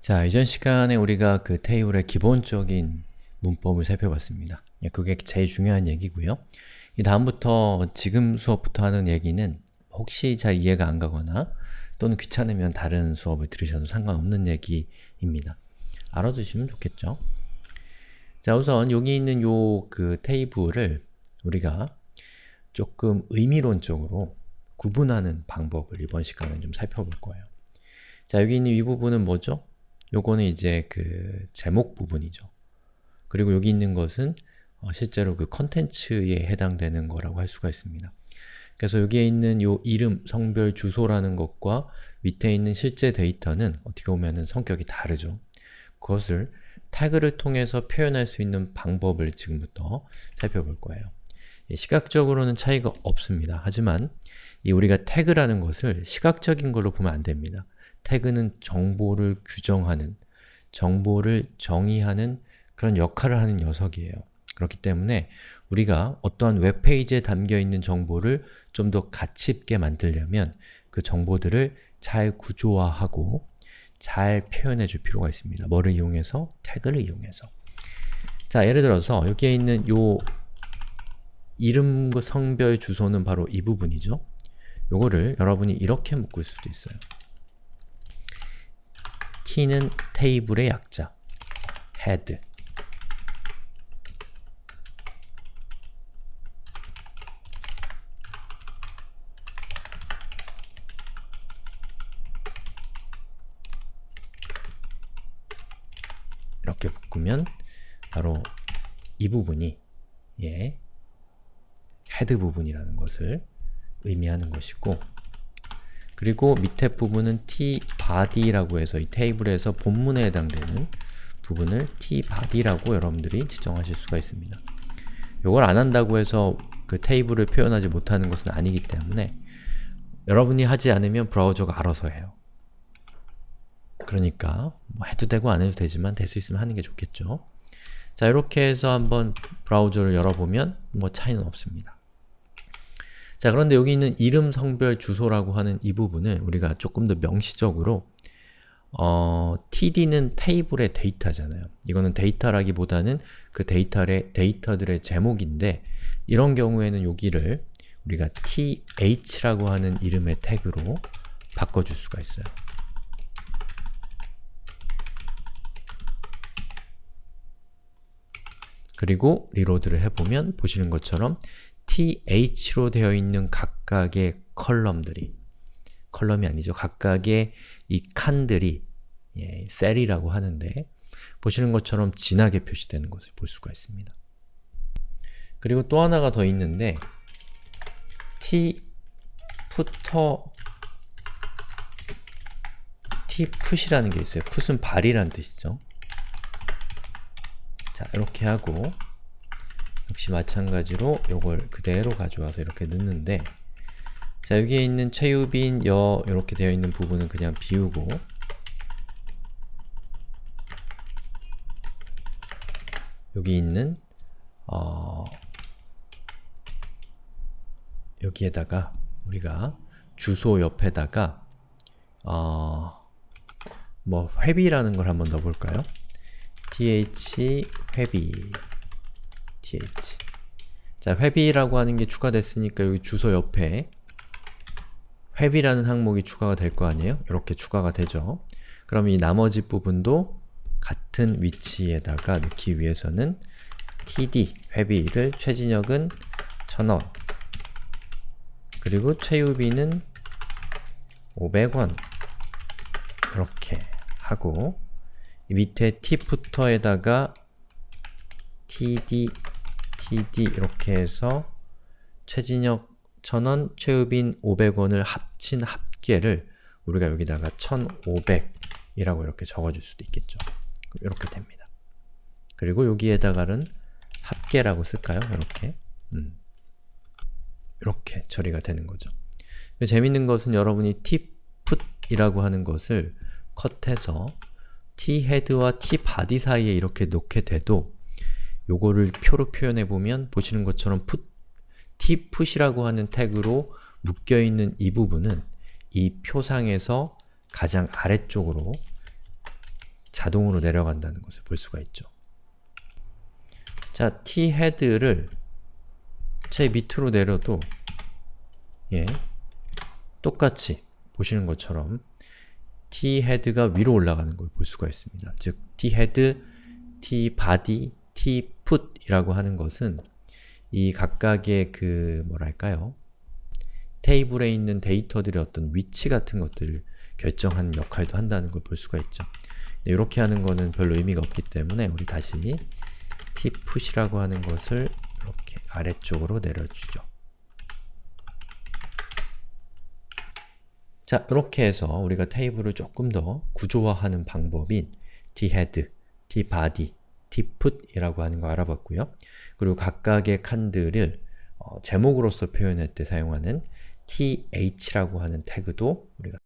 자, 이전 시간에 우리가 그 테이블의 기본적인 문법을 살펴봤습니다. 예, 그게 제일 중요한 얘기고요. 이 다음부터 지금 수업부터 하는 얘기는 혹시 잘 이해가 안 가거나 또는 귀찮으면 다른 수업을 들으셔도 상관없는 얘기입니다. 알아두시면 좋겠죠? 자, 우선 여기 있는 요 그 테이블을 우리가 조금 의미론적으로 구분하는 방법을 이번 시간에 좀 살펴볼 거예요. 자, 여기 있는 이 부분은 뭐죠? 요거는 이제 그 제목 부분이죠. 그리고 여기 있는 것은 어, 실제로 그 컨텐츠에 해당되는 거라고 할 수가 있습니다. 그래서 여기에 있는 요 이름, 성별, 주소라는 것과 밑에 있는 실제 데이터는 어떻게 보면 성격이 다르죠. 그것을 태그를 통해서 표현할 수 있는 방법을 지금부터 살펴볼 거예요. 예, 시각적으로는 차이가 없습니다. 하지만 이 우리가 태그라는 것을 시각적인 걸로 보면 안 됩니다. 태그는 정보를 규정하는, 정보를 정의하는 그런 역할을 하는 녀석이에요. 그렇기 때문에 우리가 어떠한 웹페이지에 담겨있는 정보를 좀 더 가치 있게 만들려면 그 정보들을 잘 구조화하고 잘 표현해 줄 필요가 있습니다. 뭐를 이용해서? 태그를 이용해서. 자, 예를 들어서 여기에 있는 요 이름, 성별, 주소는 바로 이 부분이죠. 요거를 여러분이 이렇게 묶을 수도 있어요. T는 테이블의 약자, head. 이렇게 묶으면 바로 이 부분이 예, 헤드 부분이라는 것을 의미하는 것이고 그리고 밑에 부분은 tbody라고 해서 이 테이블에서 본문에 해당되는 부분을 tbody라고 여러분들이 지정하실 수가 있습니다. 이걸 안 한다고 해서 그 테이블을 표현하지 못하는 것은 아니기 때문에 여러분이 하지 않으면 브라우저가 알아서 해요. 그러니까 뭐 해도 되고 안 해도 되지만 될 수 있으면 하는 게 좋겠죠. 자 이렇게 해서 한번 브라우저를 열어보면 뭐 차이는 없습니다. 자 그런데 여기 있는 이름, 성별, 주소라고 하는 이 부분을 우리가 조금 더 명시적으로 어, td는 테이블의 데이터잖아요. 이거는 데이터라기보다는 그 데이터의, 데이터들의 제목인데 이런 경우에는 여기를 우리가 th라고 하는 이름의 태그로 바꿔줄 수가 있어요. 그리고 reload를 해보면 보시는 것처럼 th로 되어 있는 각각의 컬럼들이 컬럼이 아니죠. 각각의 이 칸들이 예, 셀이라고 하는데 보시는 것처럼 진하게 표시되는 것을 볼 수가 있습니다. 그리고 또 하나가 더 있는데 t 푸터 t 풋이라는 게 있어요. 풋은 발이라는 뜻이죠. 자, 이렇게 하고 역시 마찬가지로 이걸 그대로 가져와서 이렇게 넣는데 자, 여기에 있는 최유빈, 여 이렇게 되어 있는 부분은 그냥 비우고 여기 있는 어, 여기에다가 우리가 주소 옆에다가 어, 뭐 회비라는 걸 한번 넣어볼까요? th 회비 th 자, 회비라고 하는 게 추가됐으니까 여기 주소 옆에 회비라는 항목이 추가가 될 거 아니에요? 이렇게 추가가 되죠. 그럼 이 나머지 부분도 같은 위치에다가 넣기 위해서는 td, 회비를 최진혁은 1000원 그리고 최유비는 500원 이렇게 하고 밑에 t부터에다가 td, td 이렇게 해서 최진혁 1000원, 최우빈 500원을 합친 합계를 우리가 여기다가 1500이라고 이렇게 적어줄 수도 있겠죠. 이렇게 됩니다. 그리고 여기에다가는 합계라고 쓸까요? 이렇게 음. 이렇게 처리가 되는 거죠. 재밌는 것은 여러분이 tput이라고 하는 것을 컷해서 thead와 tbody 사이에 이렇게 놓게 돼도 요거를 표로 표현해 보면 보시는 것처럼 put, tput이라고 하는 태그로 묶여있는 이 부분은 이 표상에서 가장 아래쪽으로 자동으로 내려간다는 것을 볼 수가 있죠. 자, thead를 제 밑으로 내려도 예, 똑같이 보시는 것처럼 thead가 위로 올라가는 걸 볼 수가 있습니다. 즉, thead, tbody, tput이라고 하는 것은 이 각각의 그 뭐랄까요? 테이블에 있는 데이터들의 어떤 위치 같은 것들을 결정하는 역할도 한다는 걸 볼 수가 있죠. 이렇게 하는 거는 별로 의미가 없기 때문에 우리 다시 tput이라고 하는 것을 이렇게 아래쪽으로 내려주죠. 자, 이렇게 해서 우리가 테이블을 조금 더 구조화하는 방법인 thead, tput이라고 하는 거 알아봤고요. 그리고 각각의 칸들을 어, 제목으로서 표현할 때 사용하는 th라고 하는 태그도 우리가